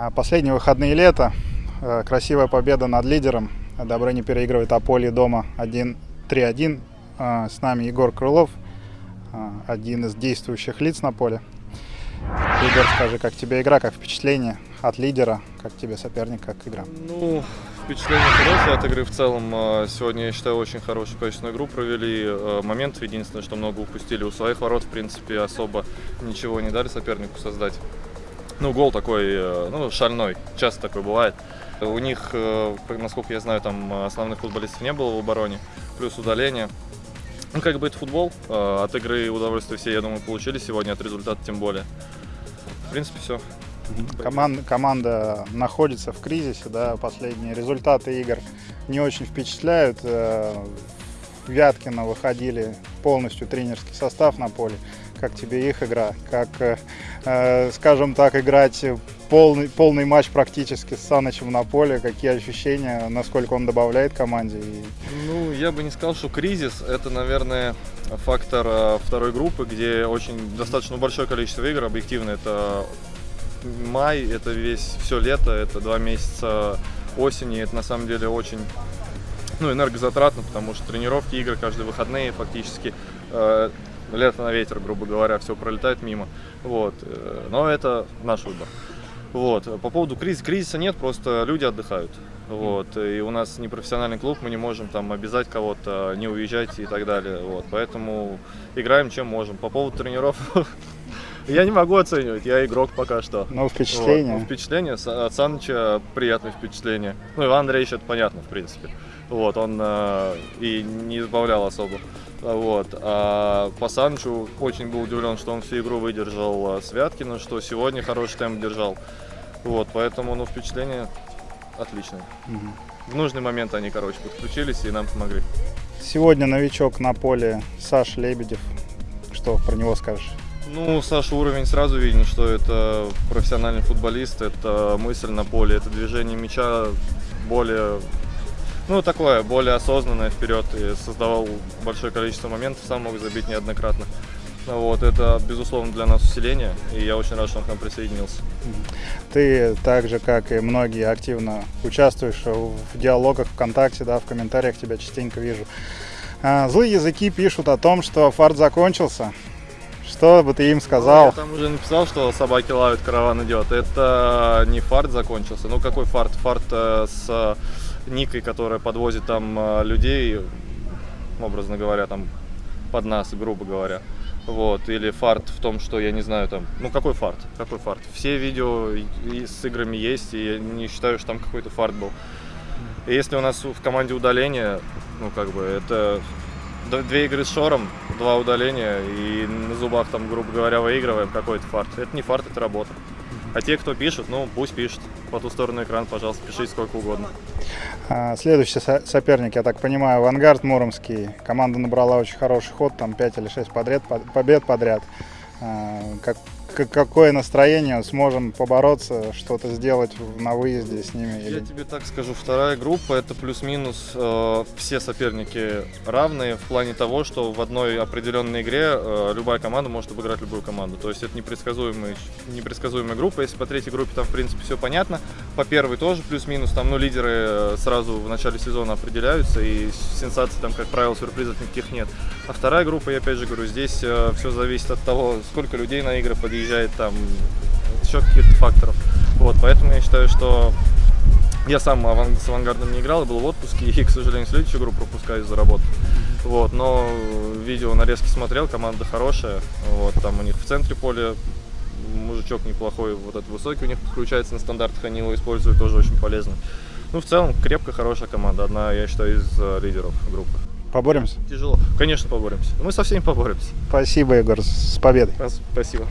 А Последние выходные лета. Э, Красивая победа над лидером. Добрыня переигрывает Аполи дома 1-3-1. Э, С нами Егор Крылов, э, один из действующих лиц на поле. Игорь, скажи, как тебе игра, как впечатление от лидера, как тебе соперник, как игра? Ну, впечатление хорошее от игры в целом. А, Сегодня, я считаю, очень хорошую, качественную игру провели. А, Моментов единственное, что много упустили. У своих ворот, в принципе, особо ничего не дали сопернику создать. Ну, гол такой, э, ну, шальной. Часто такой бывает. У них, э, насколько я знаю, там основных футболистов не было в обороне. Плюс удаление. Ну, как бы это футбол. От игры удовольствие все, я думаю, получили сегодня, от результата тем более. В принципе, все. Команда, команда находится в кризисе, да, последние результаты игр не очень впечатляют. Вяткина выходили полностью тренерский состав на поле. Как тебе их игра? Как, э, э, скажем так, играть полный, полный матч практически с Санычем на поле? Какие ощущения, насколько он добавляет команде? Ну, я бы не сказал, что кризис. Это, наверное, фактор э, второй группы, где очень достаточно большое количество игр. Объективно, это май, это весь все лето, это два месяца осени. Это на самом деле очень ну, энергозатратно, потому что тренировки, игры каждые выходные фактически. э, лето на ветер, грубо говоря, все пролетает мимо. Вот. э, Но это наш выбор. Вот. По поводу кризиса, кризиса нет, просто люди отдыхают. Вот. И у нас не профессиональный клуб, мы не можем там обязать кого-то не уезжать и так далее. Вот. Поэтому играем чем можем. По поводу тренеров, я не могу оценивать, я игрок пока что. ну, впечатление. Вот. Ну, впечатление от Саныча приятное впечатление. Ну, Иван Андреевич это понятно, в принципе. Вот, он э, и не избавлял особо. Вот. А по Санычу очень был удивлен, что он всю игру выдержал э, с Вяткиным, что сегодня хороший темп держал. Вот, поэтому, ну, впечатление отличное. Мгм. В нужный момент они, короче, подключились и нам помогли. Сегодня новичок на поле Саша Лебедев. Что про него скажешь? Ну, Саша, уровень сразу виден, что это профессиональный футболист, это мысль на поле, это движение мяча более, ну, такое, более осознанное вперед и создавал большое количество моментов, сам мог забить неоднократно. Вот, это, безусловно, для нас усиление, и я очень рад, что он к нам присоединился. Ты так же, как и многие, активно участвуешь в диалогах ВКонтакте, да, в комментариях тебя частенько вижу. А, Злые языки пишут о том, что фарт закончился. Что бы ты им сказал? Я там уже написал, что собаки лают, караван идет. Это не фарт закончился. Ну, какой фарт? Фарт э, с Никой, которая подвозит там э, людей, образно говоря, там под нас, грубо говоря. Вот, или фарт в том, что я не знаю там, ну какой фарт, какой фарт. Все видео и- с играми есть, и я не считаю, что там какой-то фарт был. И если у нас в команде удаление, ну как бы это две игры с шором, два удаления, и на зубах там, грубо говоря, выигрываем какой-то фарт. Это не фарт, это работа. А те, кто пишут, ну пусть пишут. По ту сторону экрана, пожалуйста, пишите сколько угодно. А, Следующий со- соперник, я так понимаю, Авангард Муромский. Команда набрала очень хороший ход, там 5 или 6 подряд, по- побед подряд. А, как- какое настроение? Сможем побороться, что-то сделать на выезде с ними? Я тебе так скажу, вторая группа это плюс-минус э, все соперники равные в плане того, что в одной определенной игре э, любая команда может обыграть любую команду. То есть это непредсказуемая, непредсказуемая группа. Если по третьей группе там в принципе все понятно, по первой тоже плюс-минус, там ну лидеры э, сразу в начале сезона определяются и сенсаций там как правило сюрпризов никаких нет. А вторая группа, я опять же говорю, здесь все зависит от того, сколько людей на игры подъезжает там, еще каких-то факторов. Вот, поэтому я считаю, что я сам с авангардом не играл, был в отпуске и, к сожалению, следующую игру пропускаю из-за работы. Вот, но видео нарезки смотрел, команда хорошая. Вот, там у них в центре поля мужичок неплохой, вот этот высокий у них подключается на стандартах, они его используют, тоже очень полезно. Ну, в целом, крепкая, хорошая команда, одна, я считаю, из э, лидеров группы. Поборемся? Тяжело. Конечно, поборемся. Мы со всеми поборемся. Спасибо, Егор, с победой. Спасибо.